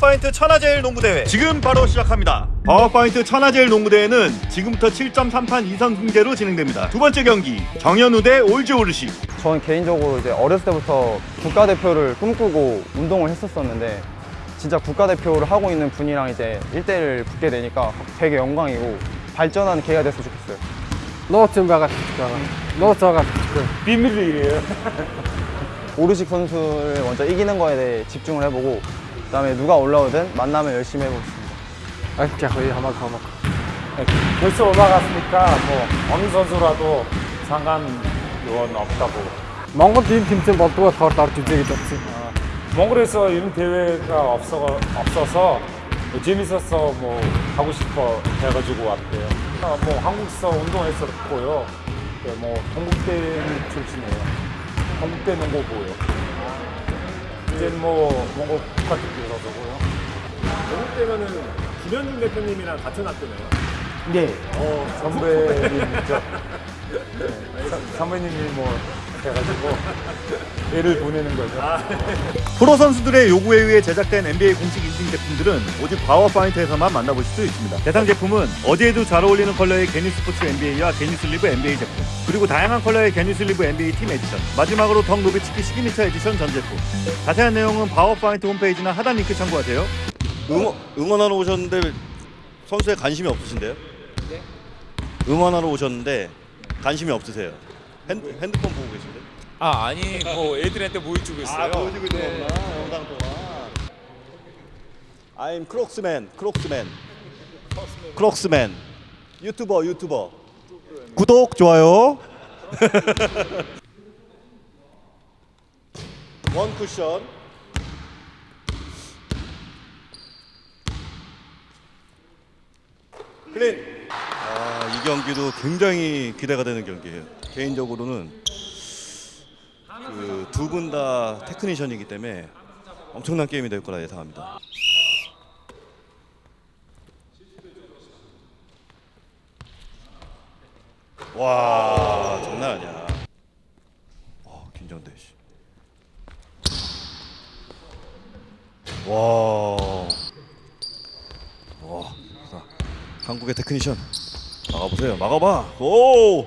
바우어파인트 천하제일 농구대회 지금 바로 시작합니다. 바우어파인트 천하제일 농구대회는 지금부터 7점 3판 2선승제로 진행됩니다. 두 번째 경기 정현우 대 올즈 오르시. 저는 개인적으로 이제 어렸을 때부터 국가대표를 꿈꾸고 운동을 했었었는데 진짜 국가대표를 하고 있는 분이랑 이제 1대1을 붙게 되니까 되게 영광이고 발전하는 기회가 됐으면 좋겠어요. 노트 바가티카 노트 바가티카 비밀이에요. 오르식 선수를 먼저 이기는 거에 대해 집중을 해보고 그다음에 누가 올라오든 만나면 열심히 해보겠습니다. 아이짜 거의 하마카 하마카 벌써 올라갔으니까 뭐 어느 선수라도 상관은 없다고. Монгол ийм тэмцээн болдгоо тохиолд орж үзье гэж бодсон. 몽골에서 이런 대회가 없어 없어서 재밌어서 뭐 하고 싶어 해가지고 왔대요. 아, 뭐 한국에서 운동했었고요. 네, 뭐 동국대 출신이에요. 동국대 농구부요. 이제 뭐 몽골 국가대표라서고요. 영국 때면은 김현중 대표님이랑 같은 학교네요. 네. 어 선배님이죠. 네, 선- 선배님이 뭐 해가지고 애를 보내는 거죠. 프로 선수들의 요구에 의해 제작된 NBA 공식 인증 제품들은 오직 바우어파인트에서만 만나보실 수 있습니다. 대상 제품은 어디에도 잘 어울리는 컬러의 게니 스포츠 NBA와 게니 sleeve NBA 제품, 그리고 다양한 컬러의 게니 sleeve NBA team edition, 마지막으로 덕 노비츠키 signature edition 전 제품. 자세한 내용은 바우어파인트 홈페이지나 하단 링크 참고하세요. 응원, 응원하러 오셨는데 선수에 관심이 없으신데요? 네? 응원하러 오셨는데 관심이 없으세요? 핸드, 핸드폰 보고 계신데? 아 아니 뭐 애들한테 보여주고 있어요. 보여주고 있는 거구나 영상 동안. I'm 크록스맨, 크록스맨, 크록스맨. 유튜버, 유튜버. 구독, 좋아요. One cushion. Clean. 아, 이 경기도 굉장히 기대가 되는 경기예요. 개인적으로는 그 두 분 다 테크니션이기 때문에 엄청난 게임이 될 거라 예상합니다. 와 장난 아니야. 와 긴장돼. 와. 자, 한국의 테크니션 막아보세요. 막아봐. 오. 오!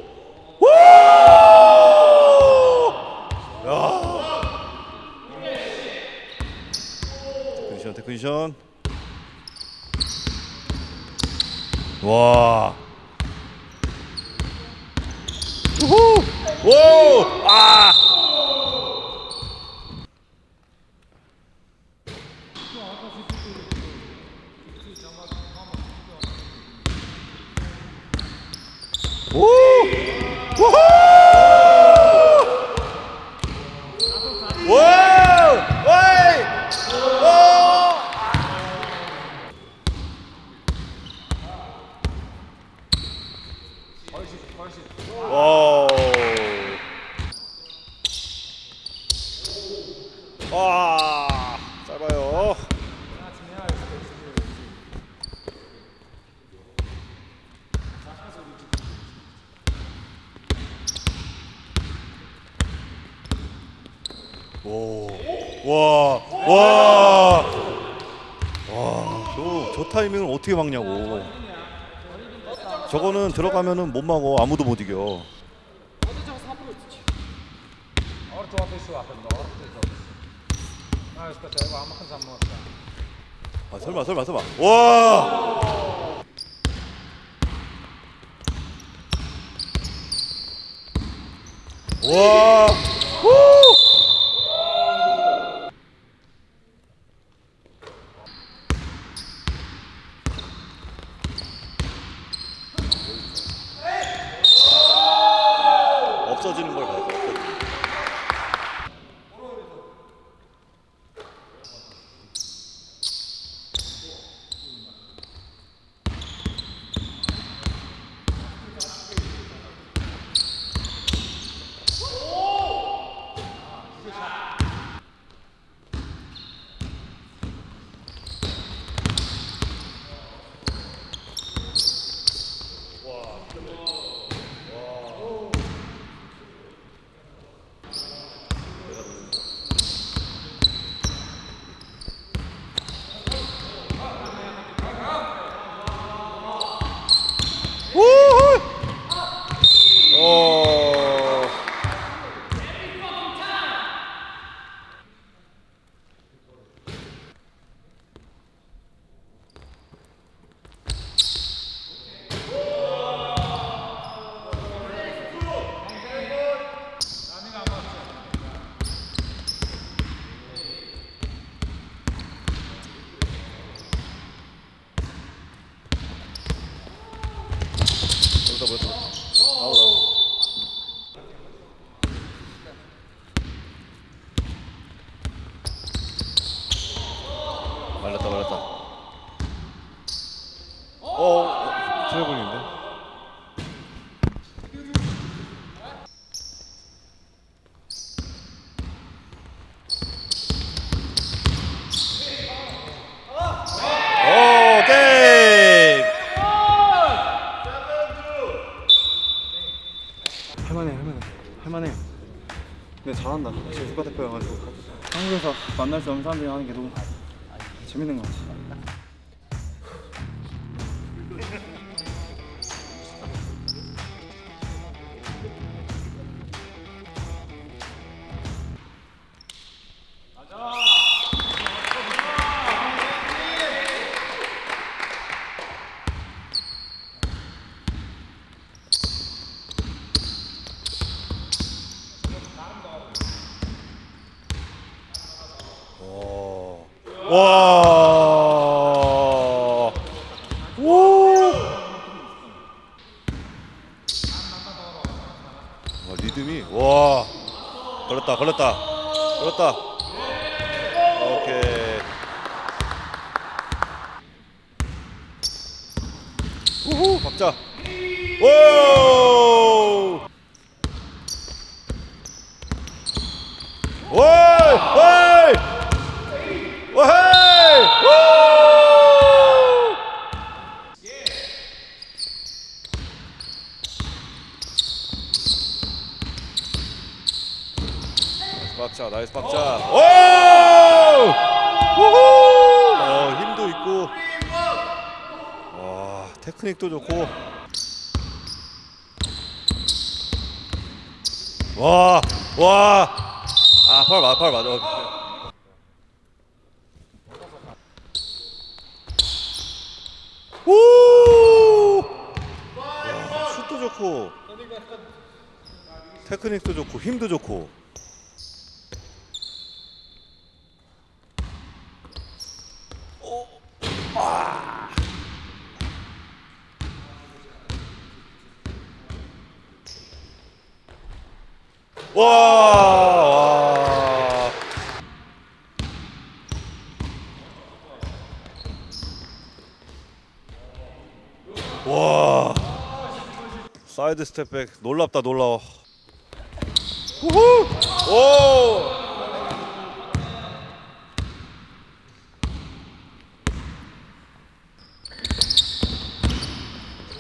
테크니션 테크니션 와 우후 오! 아! 오! 우후! 와우! 와이! 오! 오. 와, 짧아요. 오, 와, 와, 와, 저, 저 타이밍을 어떻게 막냐고. 저거는 들어가면은 못 막어 아무도 못 이겨. 아 설마 설마 설마. 와. 와. 후! 없어지는 걸 봐야 돼. 없어지는 거. 보였다. 아웃 아웃. 말렸다 말렸다. 어 트래블인데. 오케이. 할만해 할만해. 할만해. 근데 잘한다. 지금 국가대표여가지고. 한국에서 만날 수 없는 사람들이 하는 게 너무 재밌는 것 같아 리듬이 와. 걸렸다. 걸렸다. 걸렸다. 오케이. 우후, 박자. 오! 오이! 오이! 오헤이! 오! Nice 박자, nice 박자. 오! 우후! 어, 힘도 있고. 와, 테크닉도 좋고. 와, 와. 아, 팔 맞아, 팔 맞아. 오! 와, 슛도 좋고 테크닉도 좋고 힘도 좋고 와, 와. 와. 사이드 스텝백 놀랍다 놀라워. 우후! 오!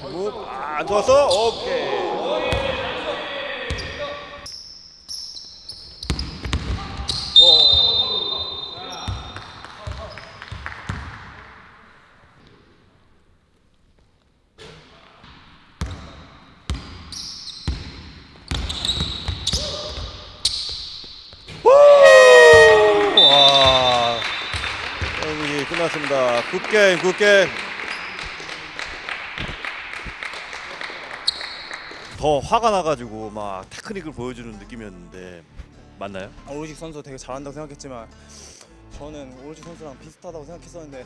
굿. 아, 안 좋았어? 오케이. 후! 와. 경기 끝났습니다. Good game, good game. 더 화가 나가지고 막 테크닉을 보여주는 느낌이었는데 맞나요? 오르시 선수 되게 잘한다고 생각했지만 저는 오르시 선수랑 비슷하다고 생각했었는데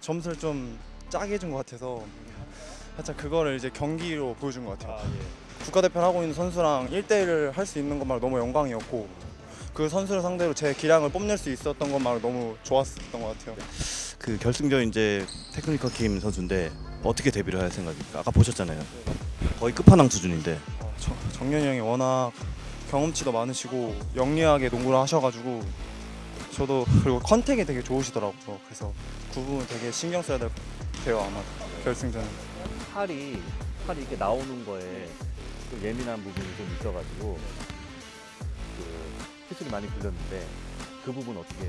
점수를 좀 짜게 준것 같아서 살짝 그거를 이제 경기로 보여준 것 같아요. 국가대표를 하고 있는 선수랑 1대1을 할 수 있는 것만으로 너무 영광이었고 그 선수를 상대로 제 기량을 뽐낼 수 있었던 것만으로 너무 좋았었던 것 같아요. 그 결승전 이제 테크니컬 팀 선수인데 어떻게 대비를 할 생각입니까? 아까 보셨잖아요. 거의 끝판왕 수준인데. 어, 정- 정년이 형이 워낙 경험치도 많으시고 영리하게 농구를 하셔가지고 저도 그리고 contact이 되게 좋으시더라고요. 그래서 그 부분 되게 신경 써야 될것 같아요 아마 결승전은. 팔이 팔이 이렇게 나오는 거에 좀 예민한 부분이 좀 있어가지고 그 피술이 많이 굴렸는데 그 부분 어떻게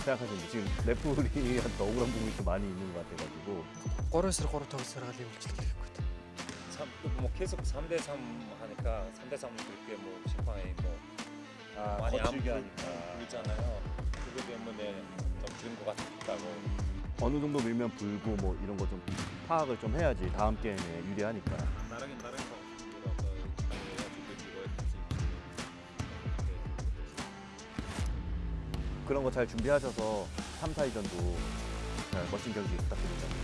생각하시는데 지금 레프리한테 억울한 부분이 좀 많이 있는 것 같아가지고. 꼬르스로 꼬르타고 쓰러가 내물지도 되겠거든. 뭐 계속 3대3 하니까 3대3 그렇게 뭐 심판이 뭐 아, 많이 안불잖아요. 그거 때문에 좀 그런 것 같다고. 어느 정도 밀면 불고 뭐 이런 거 좀 파악을 좀 해야지. 다음 게임에 유리하니까. 나르긴 나르긴 그런 거 잘 준비하셔서 3, 4위전도 잘 멋진 경기 부탁드립니다.